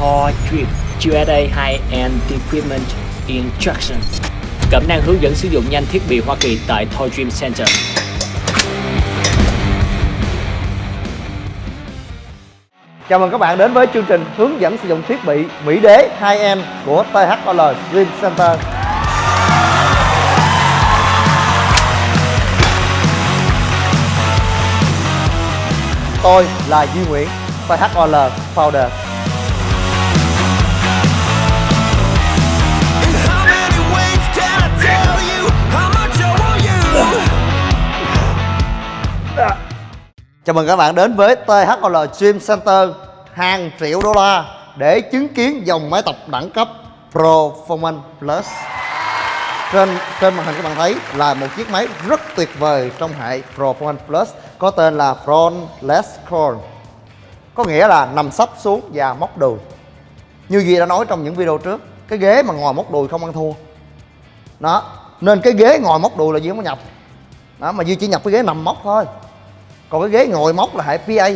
Thor Dream USA High-End Equipment Instruction Cẩm năng hướng dẫn sử dụng nhanh thiết bị Hoa Kỳ tại Toy Dream Center Chào mừng các bạn đến với chương trình hướng dẫn sử dụng thiết bị Mỹ Đế 2M của THOL Dream Center. Tôi là Duy Nguyễn, THOL Founder. Chào mừng các bạn đến với THOL Dream Center hàng triệu đô la để chứng kiến dòng máy tập đẳng cấp Performance Plus. Trên trên màn hình các bạn thấy là một chiếc máy rất tuyệt vời trong hệ Performance Plus có tên là Frontless Curl, Có nghĩa là nằm sấp xuống và móc đùi. Như Duy đã nói trong những video trước, cái ghế mà ngồi móc đùi không ăn thua. Đó, nên cái ghế ngồi móc đùi là Duy không có nhập. Đó, mà Duy chỉ nhập cái ghế nằm móc thôi còn cái ghế ngồi móc là hệ PA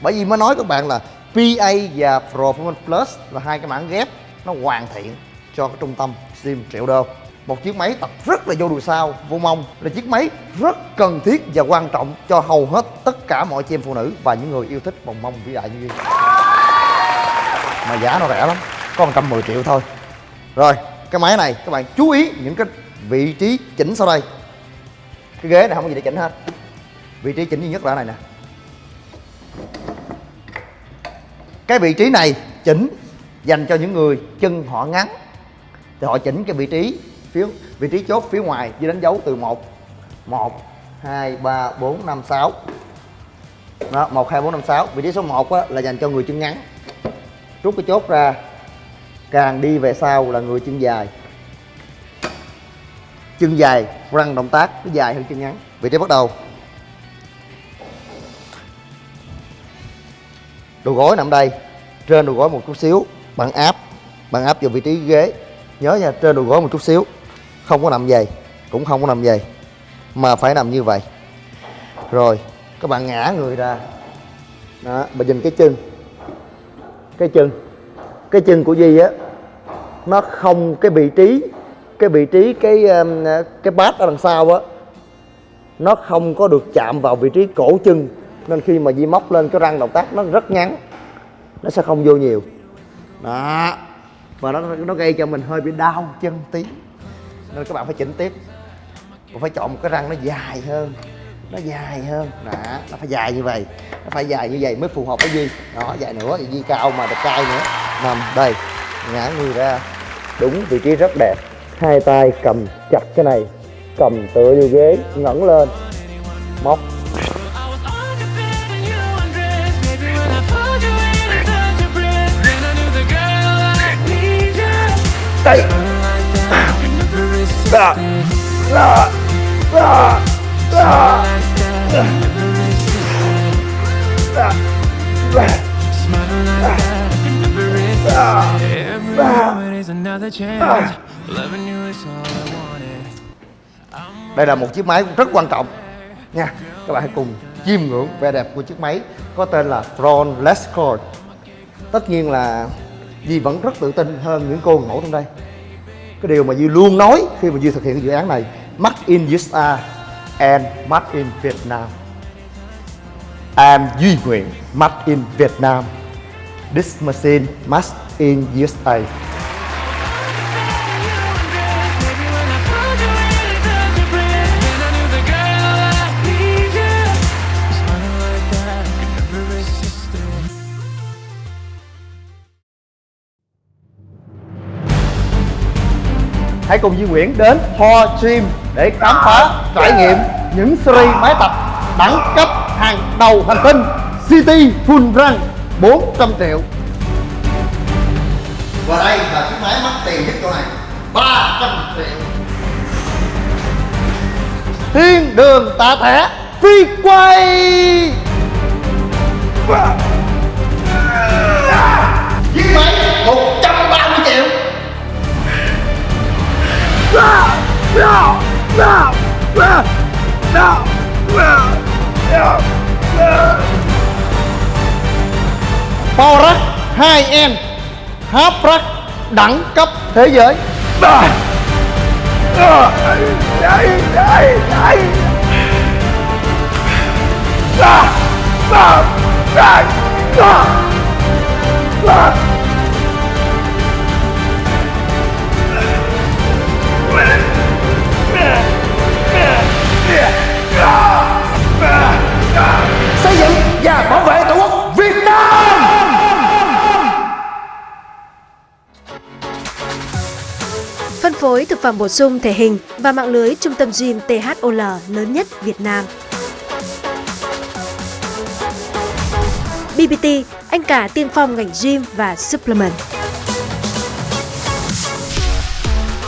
bởi vì mới nói các bạn là PA và Performance Plus là hai cái mảng ghép nó hoàn thiện cho cái trung tâm sim triệu đô. Một chiếc máy tập rất là vô đùi sau, vô mông. Là chiếc máy rất cần thiết và quan trọng cho hầu hết tất cả mọi chị em phụ nữ và những người yêu thích vòng mông vĩ đại như vậy mà giá nó rẻ lắm, có 110 triệu thôi. Rồi, cái máy này, các bạn chú ý những cái vị trí chỉnh sau đây. Cái ghế này không có gì để chỉnh hết vị trí chỉnh duy nhất là ở này nè. Cái vị trí này chỉnh dành cho những người chân họ ngắn. Thì họ chỉnh cái vị trí phía vị trí chốt phía ngoài với đánh dấu từ 1 1 2 3 4 5 6 đó 1 2 4 5 6 vị trí số 1 á, là dành cho người chân ngắn. Rút cái chốt ra. Càng đi về sau là người chân dài. Chân dài răng động tác nó dài hơn chân ngắn. Vị trí bắt đầu. Đầu gối nằm đây, trên đầu gối một chút xíu bạn áp bạn áp vào vị trí ghế. Nhớ nha, trên đầu gối một chút xíu, không có nằm dày, cũng không có nằm dày, mà phải nằm như vậy. Rồi, các bạn ngã người ra. Đó mà nhìn cái chân. Cái chân cái chân của Di á, nó không cái vị trí, cái vị trí cái um, cái bát ở đằng sau á, nó không có được chạm vào vị trí cổ chân nên khi mà Di móc lên cái răng động tác nó rất ngắn, nó sẽ không vô nhiều. Đó. Và nó nó gây cho mình hơi bị đau chân tí. Nên các bạn phải chỉnh tiếp. Và phải chọn một cái răng nó dài hơn. Nó dài hơn. Đó, nó phải dài như vậy. Nó phải dài như vậy mới phù hợp với Di. Đó, dài nữa thì Di cao mà đẹp trai nữa. Nằm đây, ngã người ra. Đúng vị trí rất đẹp. Hai tay cầm chặt cái này, cầm tựa vô ghế, ngẩng lên. Móc. Đây. Đó đó đó đó đây là một chiếc máy rất quan trọng. Nha, các bạn hãy cùng chiêm ngưỡng vẻ đẹp của chiếc máy có tên là Ron Lescord tất nhiên là Di vẫn rất tự tin hơn những cô ngủ trong đây. Cái điều mà Di luôn nói khi mà Di thực hiện cái dự án này, Made in USA and Made in Vietnam. I'm Duy Nguyễn Made in Vietnam. This machine, made in USA Hãy cùng Duy Nguyễn đến Thor Gym để khám phá trải nghiệm những series máy tập đẳng cấp hàng đầu hành tinh City Full Run 400 triệu. Và đây là chiếc máy mắc tiền nhất chỗ này 300 triệu. Thiên đường tạ thẻ phi quay Power 2M Haprak đẳng cấp thế giới. xây thực phẩm bổ sung thể hình và mạng lưới trung tâm gym THOL lớn nhất Việt Nam. BBT, anh cả tiên phong ngành gym và supplement.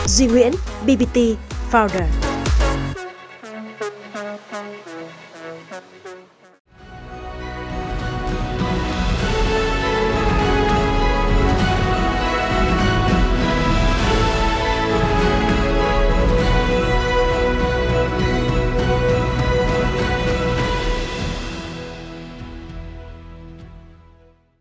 Duy Nguyễn, BBT Founder.